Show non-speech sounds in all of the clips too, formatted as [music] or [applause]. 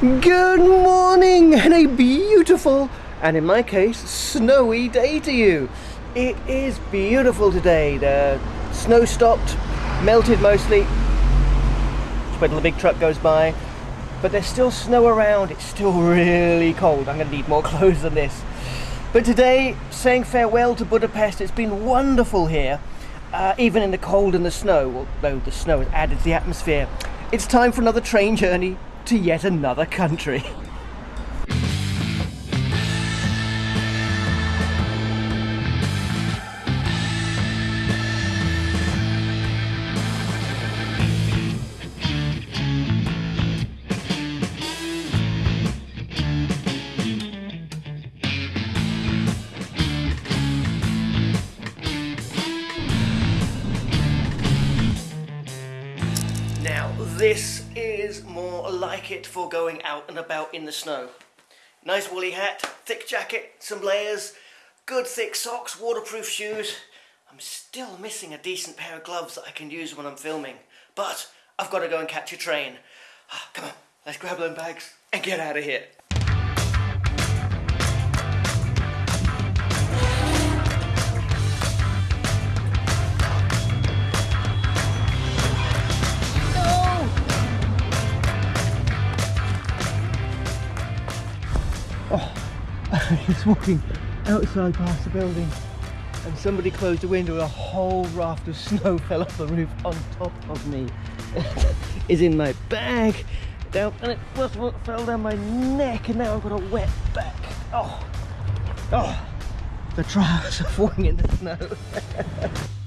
Good morning and a beautiful, and in my case, snowy day to you. It is beautiful today. The snow stopped, melted mostly. Just the big truck goes by. But there's still snow around. It's still really cold. I'm going to need more [laughs] clothes than this. But today, saying farewell to Budapest. It's been wonderful here, uh, even in the cold and the snow, although the snow has added to the atmosphere. It's time for another train journey to yet another country. This is more like it for going out and about in the snow. Nice woolly hat, thick jacket, some layers, good thick socks, waterproof shoes. I'm still missing a decent pair of gloves that I can use when I'm filming. But I've got to go and catch a train. Ah, Come on, let's grab them bags and get out of here. Was walking outside past the building and somebody closed the window and a whole raft of snow [laughs] fell off the roof on top of me. [laughs] is in my bag down and it first of all fell down my neck and now I've got a wet back. Oh, oh, the trials of falling in the snow. [laughs]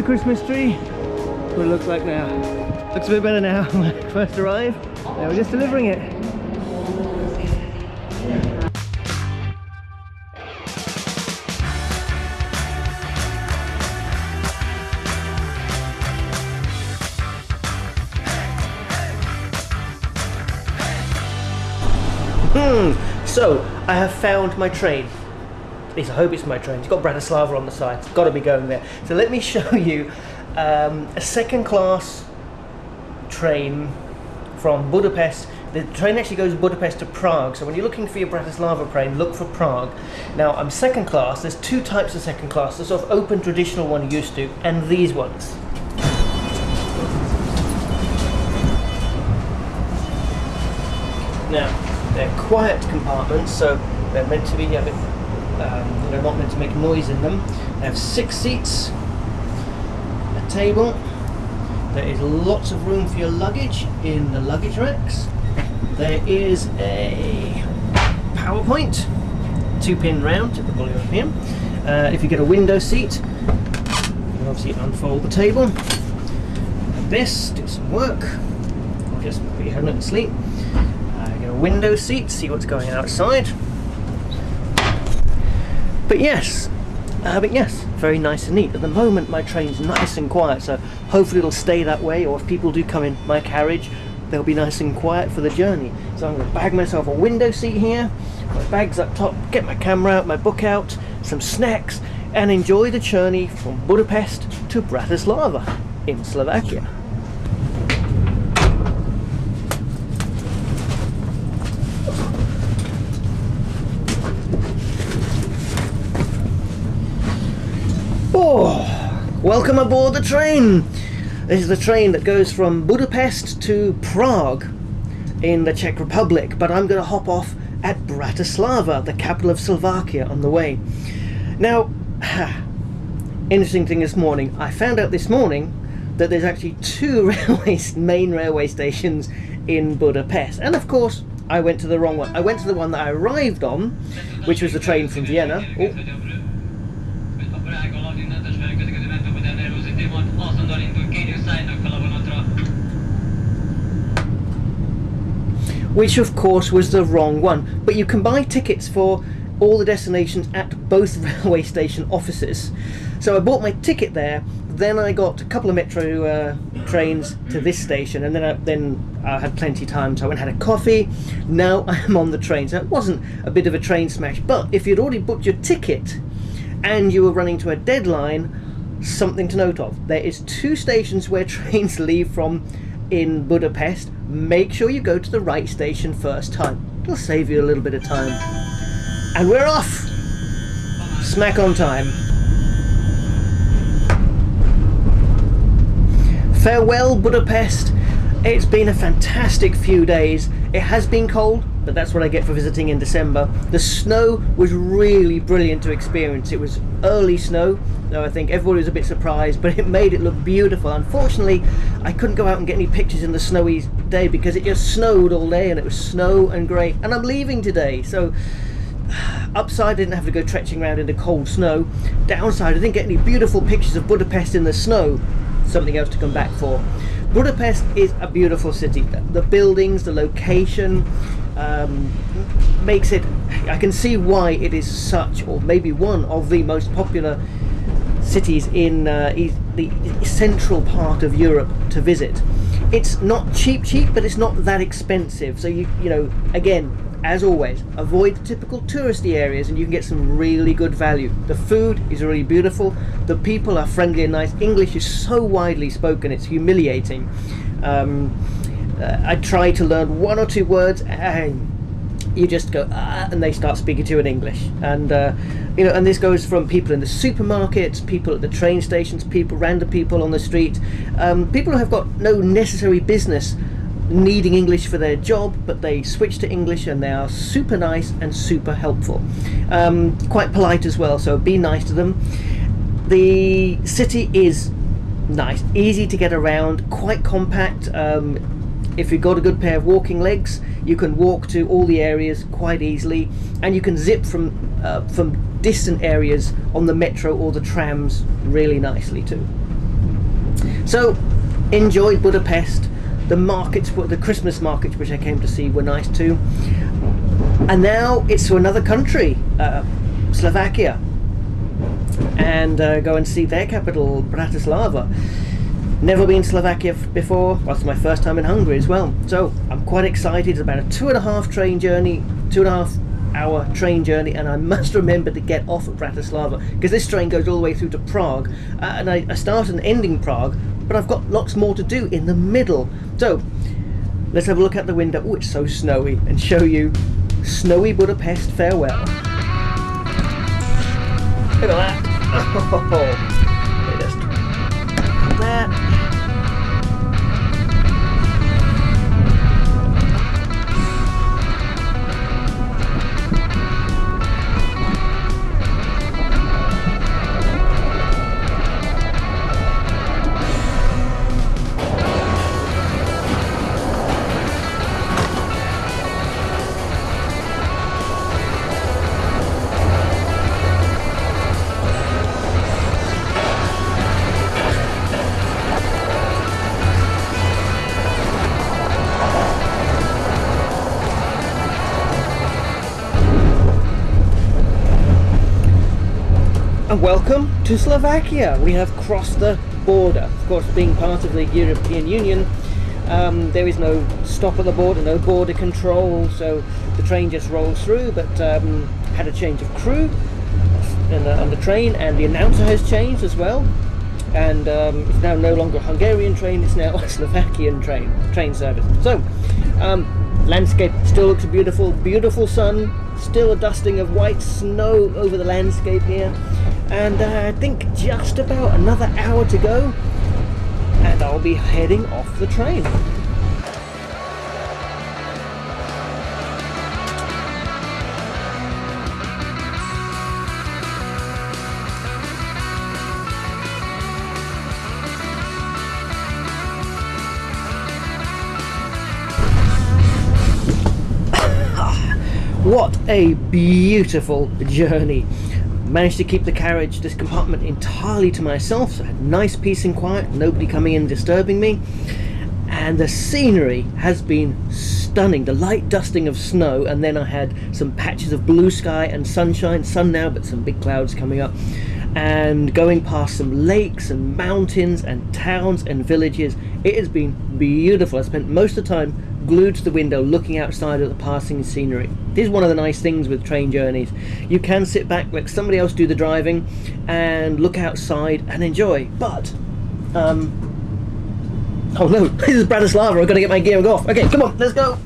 the Christmas tree? What it looks like now. Looks a bit better now [laughs] when I first arrived. They were just delivering it. Hmm. So, I have found my train. I hope it's my train. It's got Bratislava on the side. It's got to be going there. So let me [laughs] show you um, a second class train from Budapest. The train actually goes Budapest to Prague. So when you're looking for your Bratislava train, look for Prague. Now I'm second class. There's two types of second class. The sort of open traditional one you're used to, and these ones. Now they're quiet compartments, so they're meant to be a bit um, they're not meant to make noise in them. They have six seats, a table. There is lots of room for your luggage in the luggage racks. There is a PowerPoint, two pin round, typical European. Uh, if you get a window seat, you obviously unfold the table. This, do some work, or just put your head and sleep. Uh, get a window seat, see what's going outside. But yes, uh, but yes, very nice and neat. At the moment, my train's nice and quiet, so hopefully it'll stay that way. Or if people do come in my carriage, they'll be nice and quiet for the journey. So I'm going to bag myself a window seat here, my bags up top, get my camera out, my book out, some snacks, and enjoy the journey from Budapest to Bratislava in Slovakia. Oh, welcome aboard the train. This is the train that goes from Budapest to Prague in the Czech Republic, but I'm going to hop off at Bratislava, the capital of Slovakia, on the way. Now, [sighs] interesting thing this morning, I found out this morning that there's actually two [laughs] railways, main railway stations in Budapest, and of course, I went to the wrong one. I went to the one that I arrived on, which was the train from Vienna. Which of course was the wrong one. But you can buy tickets for all the destinations at both [laughs] railway station offices. So I bought my ticket there. Then I got a couple of metro uh, trains to this station, and then I, then I had plenty of time, so I went and had a coffee. Now [laughs] I'm on the train, so it wasn't a bit of a train smash. But if you'd already booked your ticket and you were running to a deadline, something to note of: there is two stations where [laughs] trains leave from in Budapest. Make sure you go to the right station first time. It'll save you a little bit of time. And we're off! Smack on time. Farewell, Budapest. It's been a fantastic few days. It has been cold, but that's what I get for visiting in December. The snow was really brilliant to experience. It was early snow, though I think everybody was a bit surprised, but it made it look beautiful. Unfortunately, I couldn't go out and get any pictures in the snowy day because it just snowed all day and it was snow and grey. And I'm leaving today, so [sighs] upside I didn't have to go trekking around in the cold snow. Downside, I didn't get any beautiful pictures of Budapest in the snow something else to come back for. Budapest is a beautiful city. The buildings, the location, um, makes it. I can see why it is such, or maybe one of the most popular cities in uh, the central part of Europe to visit. It's not cheap, cheap, but it's not that expensive. So you, you know, again, as always, avoid the typical touristy areas and you can get some really good value. The food is really beautiful, the people are friendly and nice. English is so widely spoken, it's humiliating. Um, uh, I try to learn one or two words and you just go ah, and they start speaking to you in English. And uh, you know, and this goes from people in the supermarkets, people at the train stations, people, random people on the street, um, people who have got no necessary business needing English for their job, but they switch to English and they are super nice and super helpful. Um, quite polite as well, so be nice to them. The city is nice, easy to get around, quite compact. Um, if you've got a good pair of walking legs, you can walk to all the areas quite easily, and you can zip from uh, from distant areas on the metro or the trams really nicely too. So, enjoy Budapest the markets, the Christmas markets, which I came to see, were nice too. And now it's to another country, uh, Slovakia, and uh, go and see their capital, Bratislava. Never been Slovakia before. It's my first time in Hungary as well. So I'm quite excited. It's about a two and a half train journey, two and a half hour train journey and I must remember to get off at Bratislava because this train goes all the way through to Prague uh, and I, I start and end in Prague but I've got lots more to do in the middle. So, let's have a look out the window. Oh, it's so snowy, and show you snowy Budapest farewell. Look at that. [laughs] Oh, welcome to Slovakia. We have crossed the border. Of course, being part of the European Union, um, there is no stop at the border, no border control, so the train just rolls through, but um, had a change of crew on the, on the, train, and the announcer has changed as well. And um, it's now no longer a Hungarian train, it's now a [laughs] Slovakian train, train service. So, um, landscape still looks beautiful, beautiful sun, still a dusting of white snow over the landscape here and uh, I think just about another hour to go and I'll be heading off the train. [laughs] what a beautiful journey. Managed to keep the carriage, this compartment entirely to myself, so I had nice peace and quiet, nobody coming in disturbing me. And the scenery has been stunning. The light dusting of snow, and then I had some patches of blue sky and sunshine, sun now, but some big clouds coming up. And going past some lakes and mountains and towns and villages. It has been beautiful. I spent most of the time glued to the window looking outside at the passing scenery. This is one of the nice things with train journeys. You can sit back, let somebody else do the driving and look outside and enjoy. But, um, oh no, [laughs] this is Bratislava, I've got to get my gear off. Okay, come on, let's go.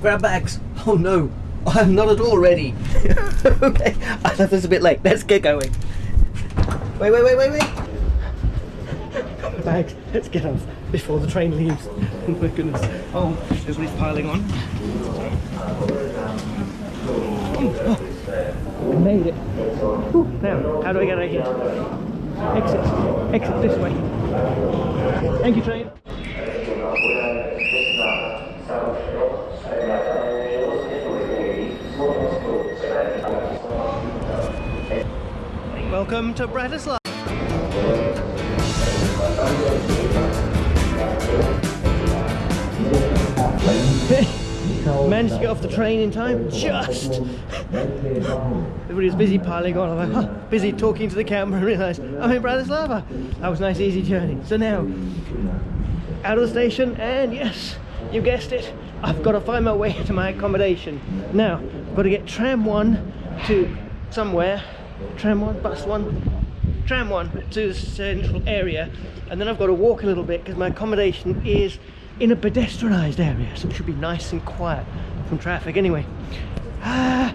Grab bags. Oh no, [laughs] I'm not at all ready. [laughs] okay, I left this a bit late. Let's get going. Wait, wait, wait, wait, wait. Bags, let's get off before the train leaves. [laughs] Oh my goodness. Oh, everybody's piling on. Oh, made it. Whew, now, how do I get out of here? Exit. Exit this way. Thank you, train. Welcome to Bratislava. [laughs] Managed to get off the train in time, just. Everybody was busy piling on. I'm [laughs] like, busy talking to the camera [laughs] and realised I'm in Bratislava. That was a nice easy journey. So now, out of the station and yes, you guessed it, I've got to find my way to my accommodation. Now, I've got to get tram one to somewhere, tram one, bus one, tram one to the central area. And then I've got to walk a little bit because my accommodation is in a pedestrianised area so it should be nice and quiet from traffic. Anyway ah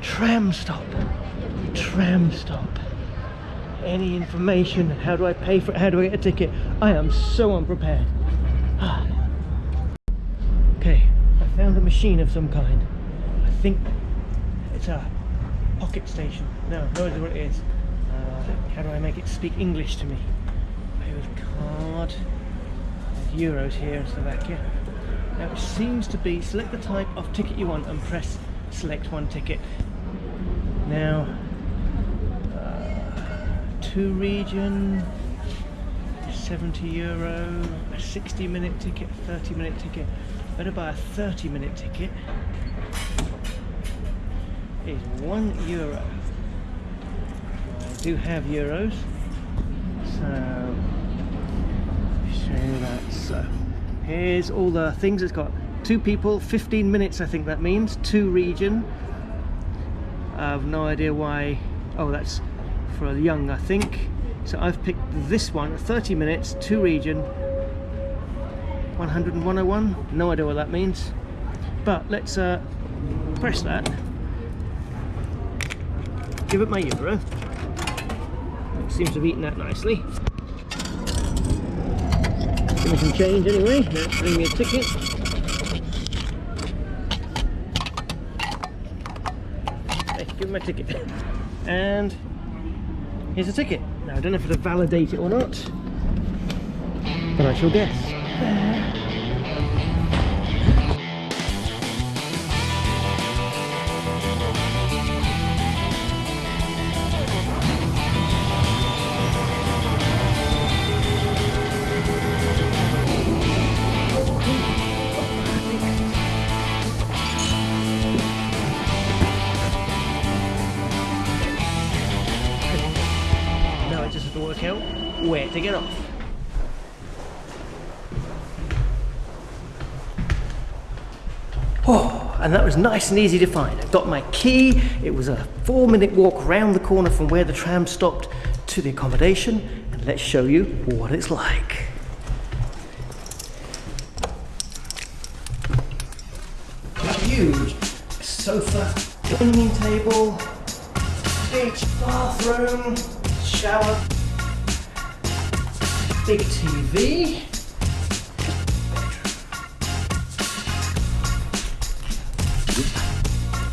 tram stop. Tram stop. Any information? How do I pay for it? How do I get a ticket? I am so unprepared. Ah. [sighs] okay I found a machine of some kind. I think it's a pocket station no idea what it is uh, how do I make it speak English to me pay with card euros here in Slovakia. Now it seems to be select the type of ticket you want and press select one ticket. Now uh, two region 70 euro, a 60 minute ticket, 30 minute ticket. Better buy a 30 minute ticket. Is one euro. Do have euros, so show that. So here's all the things. It's got two people, 15 minutes I think that means, two region. I have no idea why. Oh, that's for a young, I think. So I've picked this one, 30 minutes, two region, 100 and 101. No idea what that means. But let's uh, press that. Give it my euro. Seems to have eaten that nicely. Give me some change anyway. Let's bring me a ticket. Give me my ticket. And here's a ticket. Now I don't know if it'll validate it or not, but I shall guess. To get off. Oh, and that was nice and easy to find. I got my key. It was a four minute walk round the corner from where the tram stopped to the accommodation. And let's show you what it's like. Huge sofa, dining table, big bathroom, shower, big TV.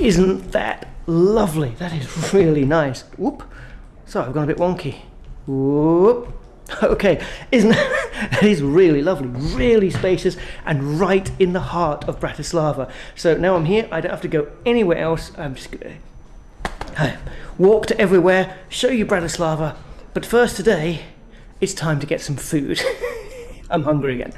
Isn't that lovely? That is really nice. Whoop. So I've gone a bit wonky. Whoop. [laughs] Okay, isn't [laughs] it is really lovely, really spacious, and right in the heart of Bratislava. So now I'm here, I don't have to go anywhere else. I'm just to walk to everywhere, show you Bratislava. But first today, it's time to get some food. [laughs] I'm hungry again.